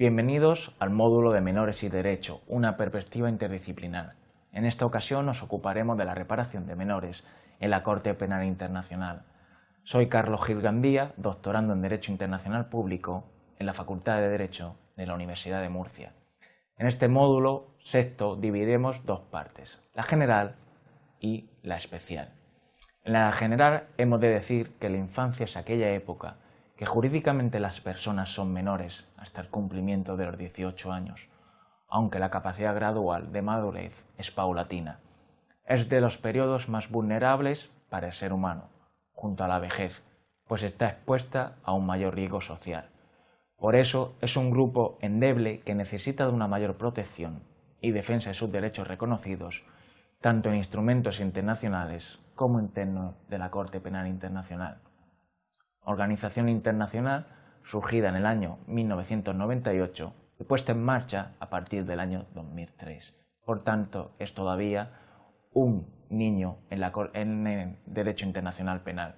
Bienvenidos al módulo de Menores y Derecho, una perspectiva interdisciplinar. En esta ocasión nos ocuparemos de la reparación de menores en la Corte Penal Internacional. Soy Carlos Gil Gandía, doctorando en Derecho Internacional Público en la Facultad de Derecho de la Universidad de Murcia. En este módulo sexto dividiremos dos partes, la general y la especial. En la general hemos de decir que la infancia es aquella época que jurídicamente las personas son menores hasta el cumplimiento de los 18 años, aunque la capacidad gradual de madurez es paulatina. Es de los periodos más vulnerables para el ser humano, junto a la vejez, pues está expuesta a un mayor riesgo social. Por eso es un grupo endeble que necesita de una mayor protección y defensa de sus derechos reconocidos, tanto en instrumentos internacionales como internos de la Corte Penal Internacional organización internacional surgida en el año 1998 y puesta en marcha a partir del año 2003. Por tanto, es todavía un niño en, el derecho internacional penal.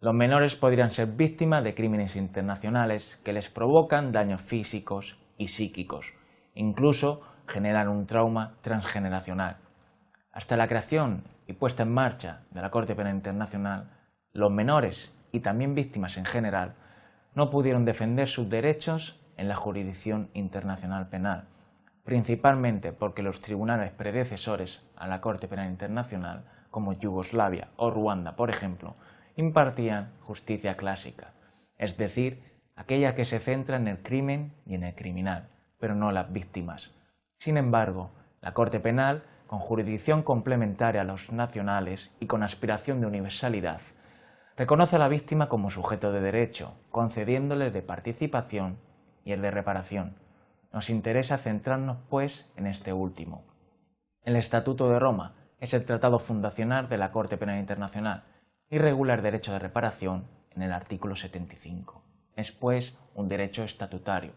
Los menores podrían ser víctimas de crímenes internacionales que les provocan daños físicos y psíquicos, incluso generan un trauma transgeneracional. Hasta la creación y puesta en marcha de la Corte Penal Internacional, los menores y también víctimas en general, no pudieron defender sus derechos en la jurisdicción internacional penal, principalmente porque los tribunales predecesores a la Corte Penal Internacional, como Yugoslavia o Ruanda, por ejemplo, impartían justicia clásica, es decir, aquella que se centra en el crimen y en el criminal, pero no las víctimas. Sin embargo, la Corte Penal, con jurisdicción complementaria a los nacionales y con aspiración de universalidad, reconoce a la víctima como sujeto de derecho, concediéndole de participación y el de reparación. Nos interesa centrarnos, pues, en este último. El Estatuto de Roma es el tratado fundacional de la Corte Penal Internacional y regula el derecho de reparación en el artículo 75. Es, pues, un derecho estatutario.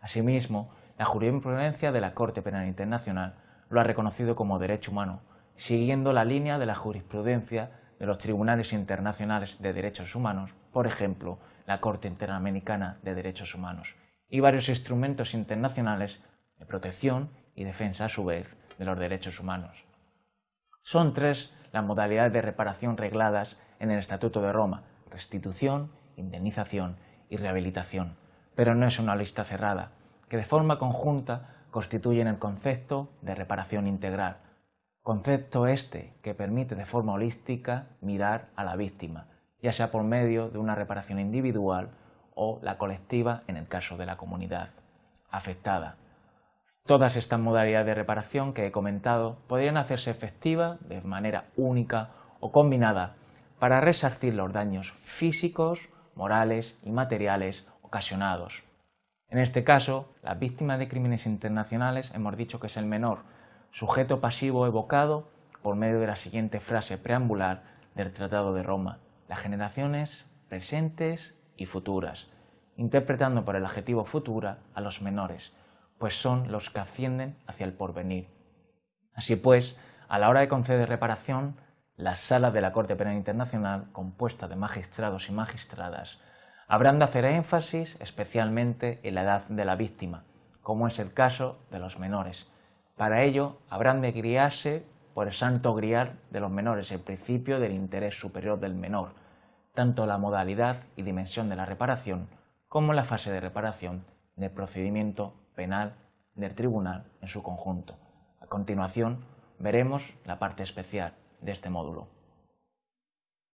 Asimismo, la jurisprudencia de la Corte Penal Internacional lo ha reconocido como derecho humano, siguiendo la línea de la jurisprudencia de los tribunales internacionales de derechos humanos, por ejemplo, la Corte Interamericana de Derechos Humanos, y varios instrumentos internacionales de protección y defensa, a su vez, de los derechos humanos. Son tres las modalidades de reparación regladas en el Estatuto de Roma, restitución, indemnización y rehabilitación, pero no es una lista cerrada, que de forma conjunta constituyen el concepto de reparación integral, Concepto este que permite de forma holística mirar a la víctima, ya sea por medio de una reparación individual o la colectiva en el caso de la comunidad afectada. Todas estas modalidades de reparación que he comentado podrían hacerse efectivas de manera única o combinada para resarcir los daños físicos, morales y materiales ocasionados. En este caso, las víctimas de crímenes internacionales hemos dicho que es el menor, sujeto pasivo evocado por medio de la siguiente frase preambular del Tratado de Roma, las generaciones presentes y futuras, interpretando por el adjetivo futura a los menores, pues son los que ascienden hacia el porvenir. Así pues, a la hora de conceder reparación, las salas de la Corte Penal Internacional, compuesta de magistrados y magistradas, habrán de hacer énfasis especialmente en la edad de la víctima, como es el caso de los menores, para ello, habrán de guiarse por el santo grial de los menores, el principio del interés superior del menor, tanto la modalidad y dimensión de la reparación como la fase de reparación del procedimiento penal del tribunal en su conjunto. A continuación, veremos la parte especial de este módulo.